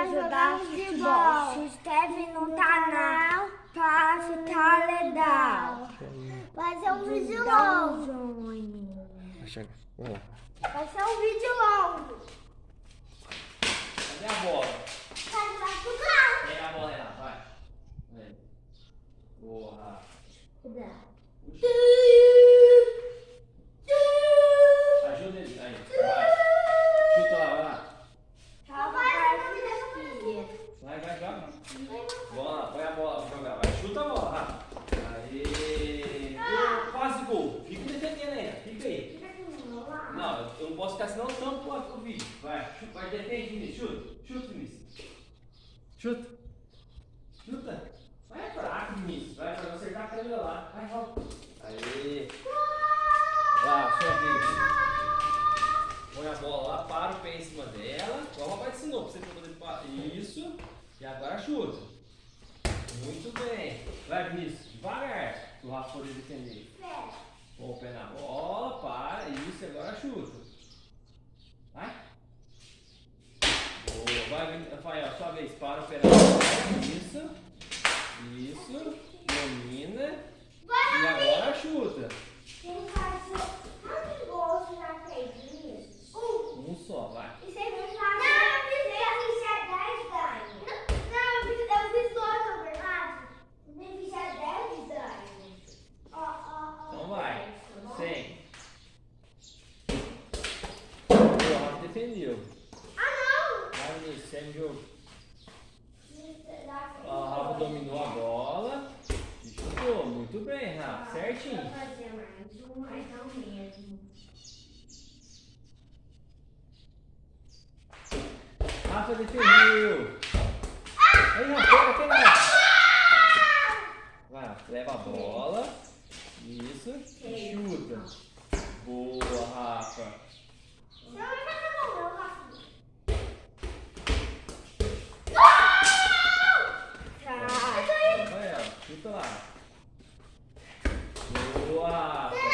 pra jogar futebol. Se inscreve no canal pra ficar legal. Vai ser um vídeo longo. Vai ser um vídeo longo. Cadê a bola? Pega a bola, Renato, vai. Rafa. Cuidado. Vai, vai, joga. Bola, põe a bola pra jogar. Vai, chuta a bola, Rafa. Aê. Quase gol. Fica defendendo ainda. Fica aí. Não, eu não posso ficar senão tampo o vídeo. Vai, vai, defende, Vinícius. Chuta. Chuta, Vinícius. Chuta. Chuta. Vai, fraco, Vinícius. Vai, pra não acertar a câmera lá. Vai, volta. Aê. Lá, sua vez. Põe a bola lá, para o pé em cima dela. Igual o papai ensinou pra você poder. Isso. E agora chuta. Muito bem. Vai, Vinícius. Devagar. Para o Rafa poder defender. Põe o pé na bola, para. Isso, agora chuta. Vai. Boa. Vai, Rafael, sua vez. Para o pé na bola. Isso. Isso. Domina. E agora chuta. Quem faz o... Quantos gols você já fez nisso? Um. Um só, vai. E você fez mais... Não, eu fiz eu fiz já 10 ganhos. Não, eu fiz, eu fiz dois, na verdade. Eu fiz já 10 ganhos. Ó, ó, ó. Então vai. 100. Defendeu. Ah, Vai, Vinícius, segue o jogo. não! Ó, A Rafa dominou a bola e chutou. Muito bem, Rafa. Certinho. Vou fazer mais não mesmo. Rafa defendeu. Aí, Rafa, pega, pega. Vai, Rafa, leva a bola. Isso. E chuta. Boa, Rafa. 哇塞